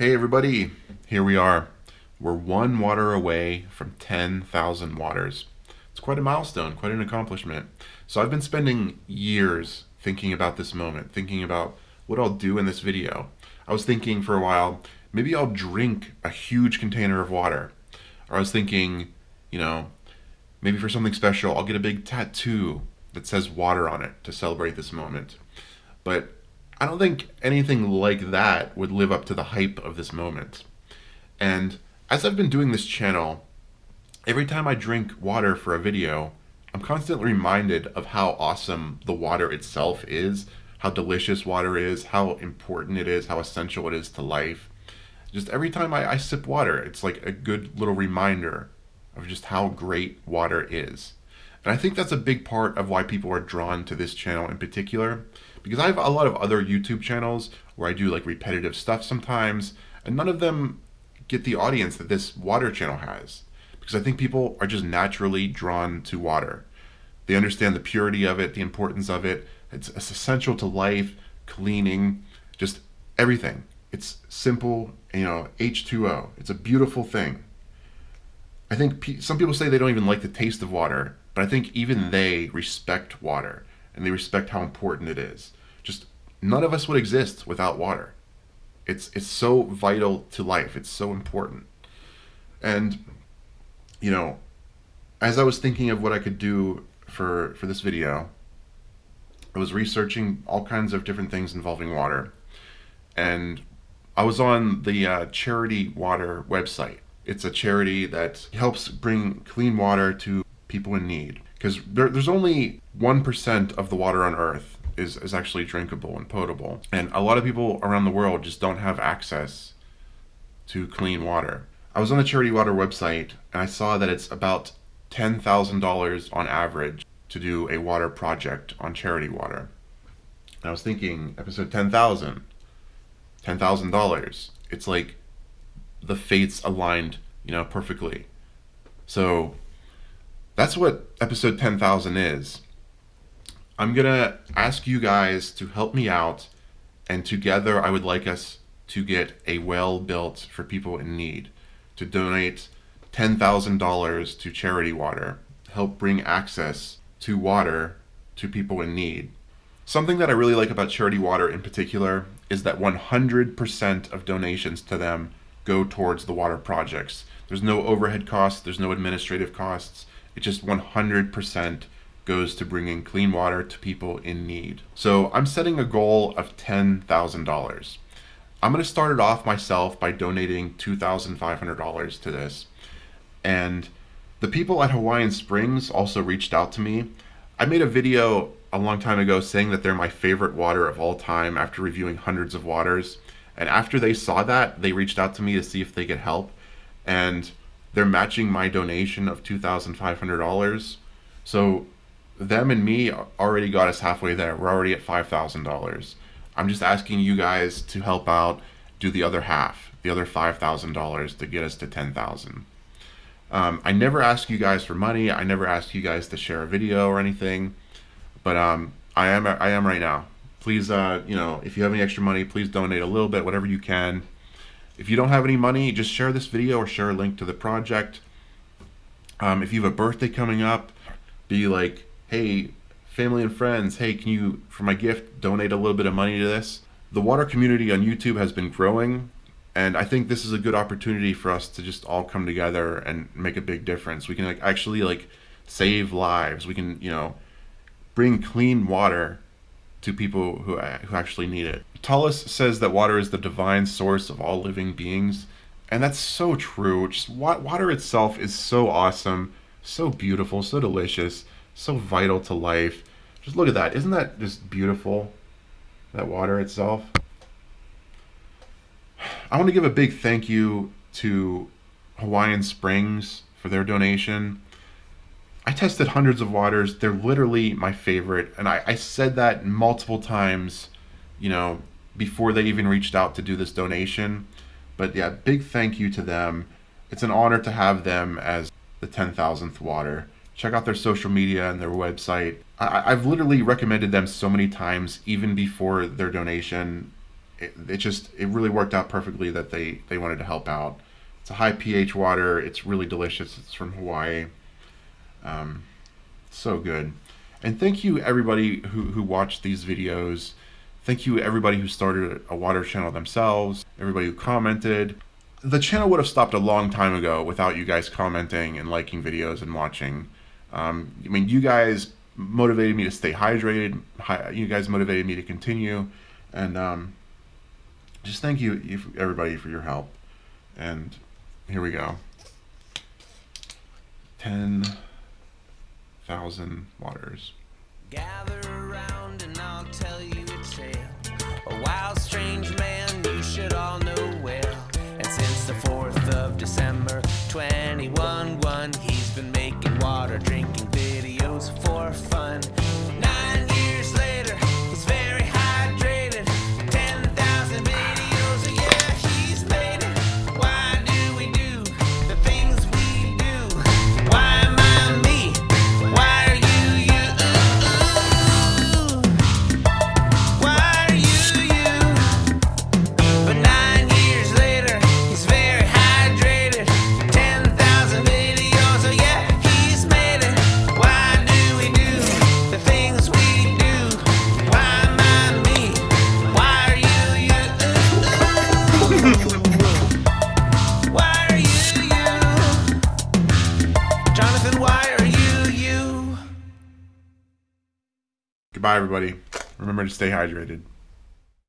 Hey everybody, here we are. We're one water away from 10,000 waters. It's quite a milestone, quite an accomplishment. So I've been spending years thinking about this moment, thinking about what I'll do in this video. I was thinking for a while, maybe I'll drink a huge container of water. Or I was thinking, you know, maybe for something special, I'll get a big tattoo that says water on it to celebrate this moment. But I don't think anything like that would live up to the hype of this moment. And as I've been doing this channel, every time I drink water for a video, I'm constantly reminded of how awesome the water itself is, how delicious water is, how important it is, how essential it is to life. Just every time I, I sip water, it's like a good little reminder of just how great water is. And I think that's a big part of why people are drawn to this channel in particular, because I have a lot of other YouTube channels where I do like repetitive stuff sometimes, and none of them get the audience that this water channel has. Because I think people are just naturally drawn to water. They understand the purity of it, the importance of it. It's, it's essential to life, cleaning, just everything. It's simple, you know, H2O. It's a beautiful thing. I think some people say they don't even like the taste of water, but I think even they respect water and they respect how important it is. Just none of us would exist without water. It's it's so vital to life. It's so important. And you know, as I was thinking of what I could do for for this video, I was researching all kinds of different things involving water. And I was on the uh, Charity Water website. It's a charity that helps bring clean water to people in need. Because there, there's only 1% of the water on Earth is, is actually drinkable and potable. And a lot of people around the world just don't have access to clean water. I was on the Charity Water website and I saw that it's about $10,000 on average to do a water project on charity water. And I was thinking, episode 10,000, $10,000. It's like the fates aligned, you know, perfectly. So that's what episode 10,000 is. I'm going to ask you guys to help me out, and together I would like us to get a well built for people in need, to donate $10,000 to Charity Water, help bring access to water to people in need. Something that I really like about Charity Water in particular is that 100% of donations to them go towards the water projects. There's no overhead costs, there's no administrative costs. It just 100% goes to bringing clean water to people in need. So I'm setting a goal of $10,000. I'm going to start it off myself by donating $2,500 to this. And the people at Hawaiian Springs also reached out to me. I made a video a long time ago saying that they're my favorite water of all time after reviewing hundreds of waters. And after they saw that, they reached out to me to see if they could help. And they're matching my donation of $2,500. So them and me already got us halfway there. We're already at $5,000. I'm just asking you guys to help out, do the other half, the other $5,000 to get us to 10,000. Um, I never ask you guys for money. I never ask you guys to share a video or anything, but um, I am I am right now. Please, uh, you know, if you have any extra money, please donate a little bit, whatever you can. If you don't have any money, just share this video or share a link to the project. Um, if you have a birthday coming up, be like, hey, family and friends, hey, can you, for my gift, donate a little bit of money to this? The water community on YouTube has been growing, and I think this is a good opportunity for us to just all come together and make a big difference. We can like actually like save lives. We can, you know, bring clean water to people who, uh, who actually need it. Tullis says that water is the divine source of all living beings, and that's so true. Just water itself is so awesome, so beautiful, so delicious, so vital to life. Just look at that. Isn't that just beautiful? That water itself. I want to give a big thank you to Hawaiian Springs for their donation. I tested hundreds of waters. They're literally my favorite. And I, I said that multiple times, you know, before they even reached out to do this donation. But yeah, big thank you to them. It's an honor to have them as the 10,000th water. Check out their social media and their website. I, I've literally recommended them so many times, even before their donation. it, it just it really worked out perfectly that they they wanted to help out. It's a high pH water. It's really delicious. It's from Hawaii. Um, so good. And thank you everybody who who watched these videos. Thank you everybody who started a water channel themselves. Everybody who commented. The channel would have stopped a long time ago without you guys commenting and liking videos and watching. Um, I mean, you guys motivated me to stay hydrated. You guys motivated me to continue, and um, just thank you, everybody, for your help. And here we go. 10,000 waters. Gather around and I'll tell you a tale. A wild, strange man you should all know well. And since the 4th of December 21 Goodbye, everybody. Remember to stay hydrated.